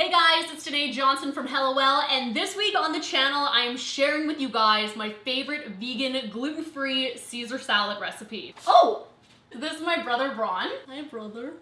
Hey guys, it's Danae Johnson from HelloWell, and this week on the channel, I am sharing with you guys my favorite vegan, gluten-free Caesar salad recipe. Oh, this is my brother Braun. Hi, brother.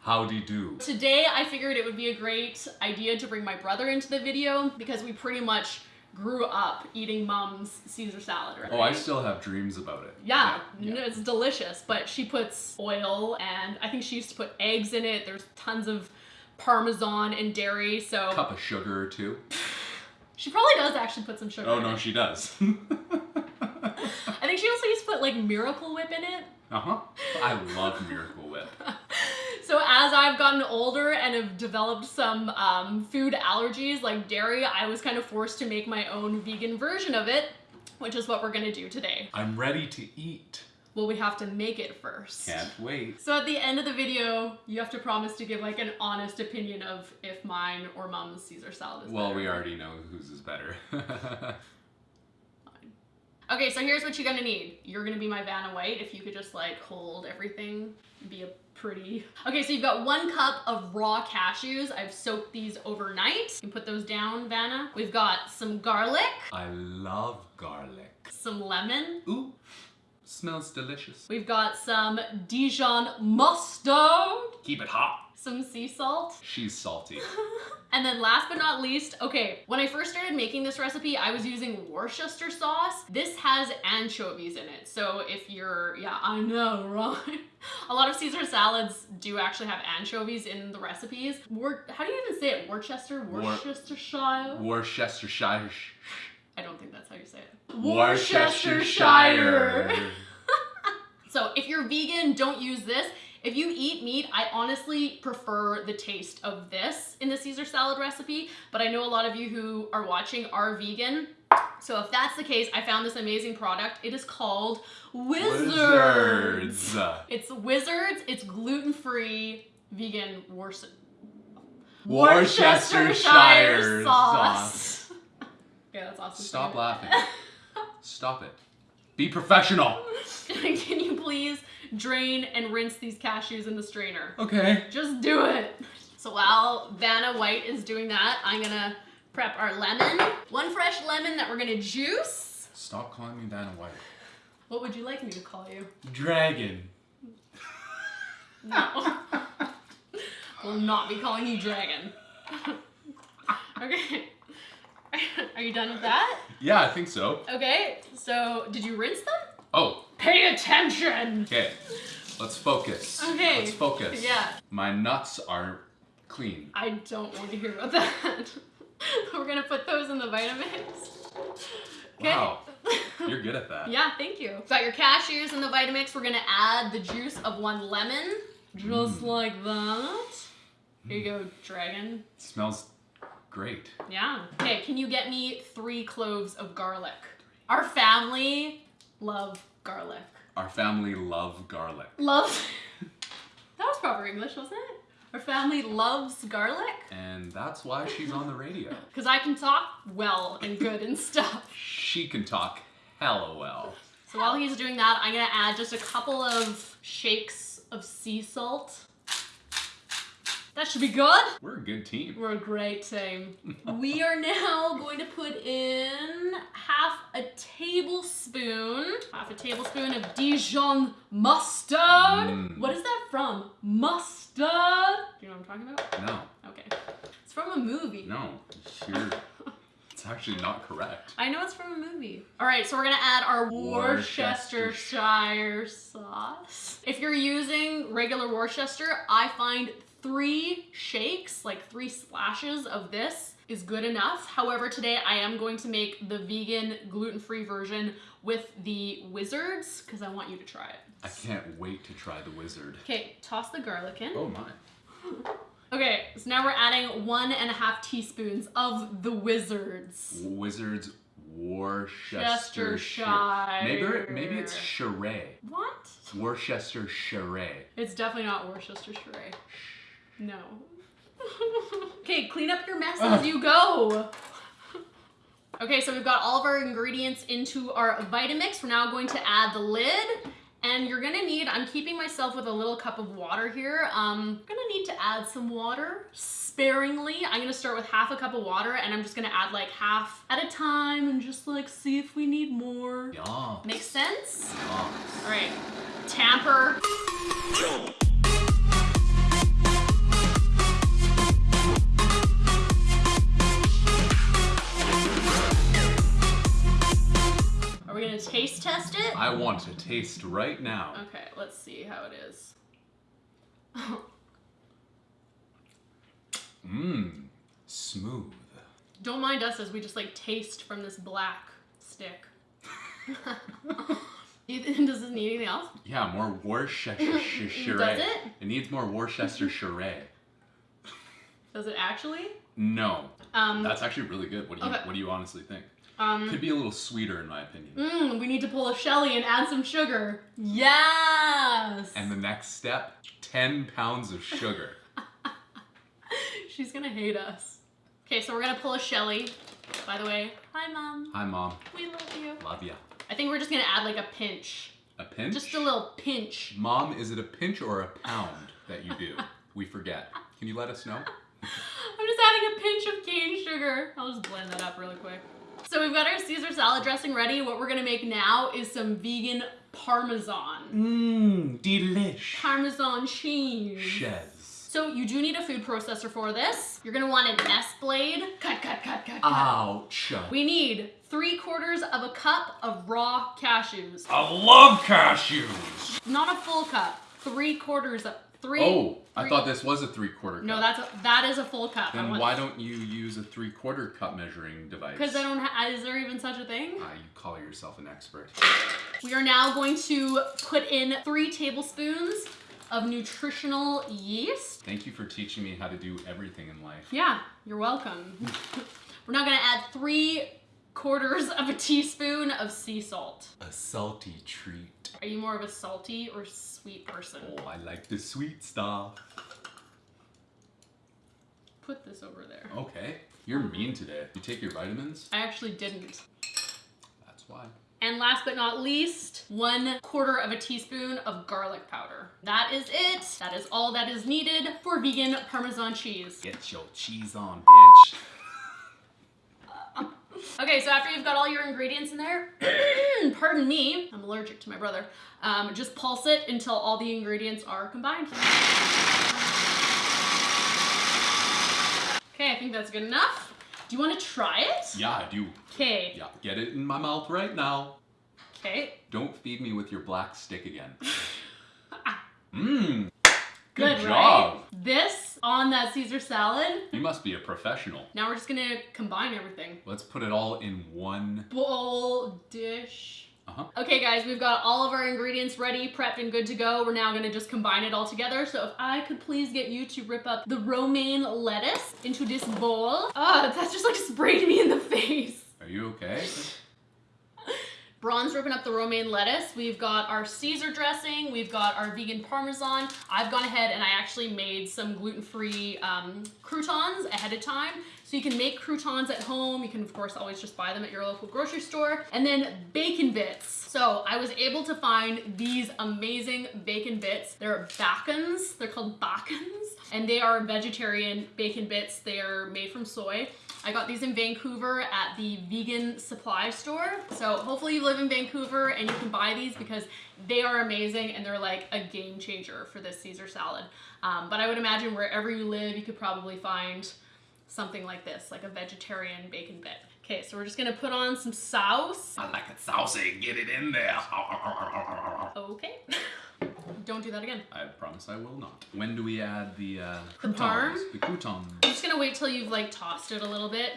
Howdy do. Today, I figured it would be a great idea to bring my brother into the video because we pretty much grew up eating mom's Caesar salad, right? Oh, I still have dreams about it. Yeah, yeah. no, it's delicious, but she puts oil and I think she used to put eggs in it. There's tons of parmesan and dairy, so Cup of sugar or two. she probably does actually put some sugar Oh no, it. she does. I think she also used to put like Miracle Whip in it. uh huh. I love Miracle Whip. So as I've gotten older and have developed some um, food allergies like dairy, I was kind of forced to make my own vegan version of it, which is what we're gonna do today. I'm ready to eat. Well, we have to make it first. Can't wait. So at the end of the video, you have to promise to give like an honest opinion of if mine or mom's Caesar salad is Well, better. we already know whose is better. Okay, so here's what you're gonna need. You're gonna be my Vanna White. If you could just like hold everything, be a pretty. Okay, so you've got one cup of raw cashews. I've soaked these overnight. You can put those down, Vanna. We've got some garlic, I love garlic. some lemon. Ooh, smells delicious. We've got some Dijon mustard, Keep it hot. some sea salt. She's salty. And then last but not least, okay, when I first started making this recipe, I was using Worcester sauce. This has anchovies in it. So if you're, yeah, I know, right? A lot of Caesar salads do actually have anchovies in the recipes. Wor how do you even say it? Worcester? Worcestershire? Worcestershire. I don't think that's how you say it. Worcestershire. So if you're vegan, don't use this. If you eat meat, I honestly prefer the taste of this in the Caesar salad recipe, but I know a lot of you who are watching are vegan. So if that's the case, I found this amazing product. It is called Wizards. Wizards. It's Wizards. It's gluten-free vegan Worcester Worcestershire sauce. Yeah, that's awesome. Stop laughing. Stop it. Be professional. Can you please drain and rinse these cashews in the strainer? Okay. Just do it. So while Vanna White is doing that, I'm gonna prep our lemon. One fresh lemon that we're gonna juice. Stop calling me Vanna White. What would you like me to call you? Dragon. No. Will not be calling you dragon. okay. Are you done with that? Yeah, I think so. Okay, so did you rinse them? Oh, Pay attention! okay. Let's focus. Okay. Let's focus. Yeah. My nuts are clean. I don't want to hear about that. We're gonna put those in the Vitamix. Okay. Wow. You're good at that. Yeah, thank you. Got your cashews in the Vitamix. We're gonna add the juice of one lemon, just Mm. like that. Here you go, dragon. smells great. Yeah. Okay, can you get me three cloves of garlic? Our family love garlic. Our family love garlic. Love. that was proper English, wasn't it? Our family loves garlic And that's why she's on the radio. because I can talk well and good and stuff. She can talk hella well. So while he's doing that, I'm gonna add just a couple of shakes of sea salt. That should be good. We're a good team. We're a great team. we are now going to put in half a tablespoon, half a tablespoon of Dijon mustard. Mm. What is that from? Mustard. Do you know what I'm talking about? No, Okay. It's from a movie. no. You're, it's actually not correct. I know it's from a movie. All right, so we're gonna add our Worcestershire. Worcestershire sauce. If you're using regular Worcester, I find three shakes, like three splashes of this is good enough. However, today I am going to make the vegan gluten-free version with the Wizards because I want you to try it. I can't wait to try the wizard. Okay, toss the garlic in. Oh my. Okay, so now we're adding one and a half teaspoons of the Wizards. Wizards Worcestershire. Maybe maybe it's Charray. What? Worcestershire. It's definitely not Worcestershire. No. okay, clean up your mess as you go. Okay, so we've got all of our ingredients into our Vitamix. We're now going to add the lid And you're gonna need, I'm keeping myself with a little cup of water here. Um, gonna need to add some water sparingly. I'm gonna start with half a cup of water and I'm just gonna add like half at a time and just like see if we need more. Yeah. Makes sense? Yum. All right, tamper. I want to taste right now. Okay, let's see how it is. Mmm. Smooth. Don't mind us as we just like taste from this black stick. Does this need anything else? Yeah, more Worcestershire. Does it? It needs more Worcestershire. Does it actually? No, Um, that's actually really good. What do you Okay. What do you honestly think? Um, Could be a little sweeter in my opinion. mm, we need to pull a Shelly and add some sugar. Yes! And the next step, 10 pounds of sugar. She's gonna hate us. Okay, so we're gonna pull a Shelly. By the way, hi mom. Hi, mom. We love you. Love ya. I think we're just gonna add like a pinch. A pinch? Just a little pinch. Mom, is it a pinch or a pound that you do? we forget. Can you let us know? I'm just adding a pinch of cane sugar. I'll just blend that up really quick. So we've got our Caesar salad dressing ready. What we're gonna make now is some vegan parmesan. Mmm, delish. Parmesan cheese. Shez. So you do need a food processor for this. You're gonna want an S blade. Cut, cut, cut, cut, cut. Ouch. We need three quarters of a cup of raw cashews. I love cashews. Not a full cup. Three quarters of three. Oh, I thought this was a three quarter cup. No, that's a, that is a full cup. Then why don't you use a three quarter cup measuring device? Because I don't. Ha- is there even such a thing? Ah, you call yourself an expert. We are now going to put in three tablespoons of nutritional yeast. Thank you for teaching me how to do everything in life. Yeah, you're welcome. We're now gonna add three quarters of a teaspoon of sea salt. A salty treat. Are you more of a salty or sweet person? Oh, I like the sweet stuff. Put this over there. Okay. You're mean today. You take your vitamins? I actually didn't. That's why. And last but not least, one quarter of a teaspoon of garlic powder. That is it. That is all that is needed for vegan Parmesan cheese. Get your cheese on, bitch. Okay, so after you've got all your ingredients in there, pardon me, I'm allergic to my brother, um, just pulse it until all the ingredients are combined. Okay, I think that's good enough. Do you want to try it? Yeah, I do. Okay. Yeah, get it in my mouth right now. Okay. Don't feed me with your black stick again. Mmm. Good, Good job. right? This on that Caesar salad. You must be a professional. Now we're just gonna combine everything. Let's put it all in one. Bowl, dish. Uh-huh. Okay guys, we've got all of our ingredients ready, prepped and good to go. We're now gonna just combine it all together. So if I could please get you to rip up the romaine lettuce into this bowl. Ah, that just like sprayed me in the face. Are you okay? Braun's ripping up the romaine lettuce. We've got our Caesar dressing. We've got our vegan parmesan. I've gone ahead and I actually made some gluten-free um, croutons ahead of time. So you can make croutons at home. You can, of course, always just buy them at your local grocery store. And then bacon bits. So I was able to find these amazing bacon bits. They're bacons. They're called bacons. And they are vegetarian bacon bits. They are made from soy. I got these in Vancouver at the vegan supply store. So hopefully you live in Vancouver and you can buy these because they are amazing and they're like a game changer for this Caesar salad. Um, but I would imagine wherever you live, you could probably find something like this, like a vegetarian bacon bit. Okay, so we're just gonna put on some sauce. I like it saucy. Get it in there. Okay. Don't do that again. I promise I will not. When do we add the uh, The croutons? parm? The croutons. I'm just gonna wait till you've like tossed it a little bit.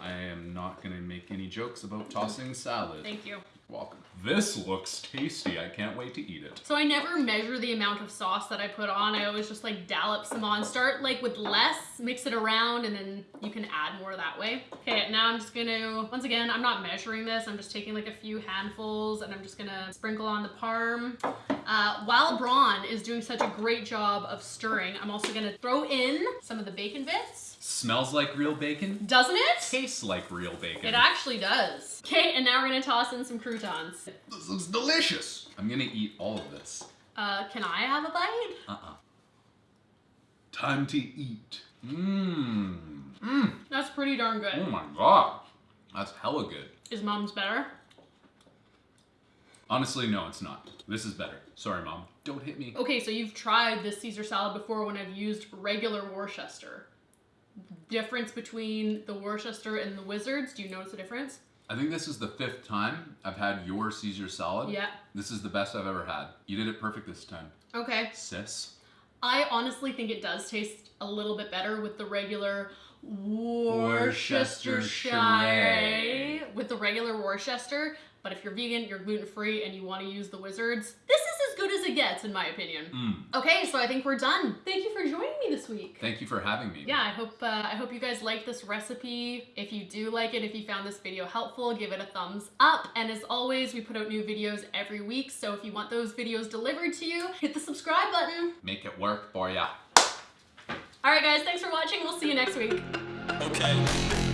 I am not gonna make any jokes about tossing salad. Thank you. Welcome. This looks tasty. I can't wait to eat it. So I never measure the amount of sauce that I put on. I always just like dollop some on. Start like with less, mix it around, and then you can add more that way. Okay, now I'm just gonna, once again, I'm not measuring this. I'm just taking like a few handfuls and I'm just gonna sprinkle on the parm. Uh, while Braun is doing such a great job of stirring, I'm also gonna throw in some of the bacon bits. Smells like real bacon. Doesn't it? Tastes like real bacon. It actually does. Okay, and now we're gonna toss in some croutons. This looks delicious. I'm gonna eat all of this. Uh, can I have a bite? Uh-uh. Time to eat. Mmm. Mmm. That's pretty darn good. Oh my god. That's hella good. Is mom's better? Honestly, no, it's not. This is better. Sorry, mom. Don't hit me. Okay, so you've tried this Caesar salad before when I've used regular Worcester. Difference between the Worcester and the Wizards, do you notice a difference? I think this is the fifth time I've had your Caesar salad. Yeah. This is the best I've ever had. You did it perfect this time. Okay. Sis. I honestly think it does taste a little bit better with the regular Worcestershire with the regular Worcester. But if you're vegan, you're gluten free, and you want to use the Wizards, this is as good as it gets, in my opinion. Mm. Okay, so I think we're done. Thank you for joining me this week. Thank you for having me. Yeah, I hope uh, I hope you guys like this recipe. If you do like it, if you found this video helpful, give it a thumbs up. And as always, we put out new videos every week. So if you want those videos delivered to you, hit the subscribe button. Make it work for ya. All right, guys, thanks for watching. We'll see you next week. Okay.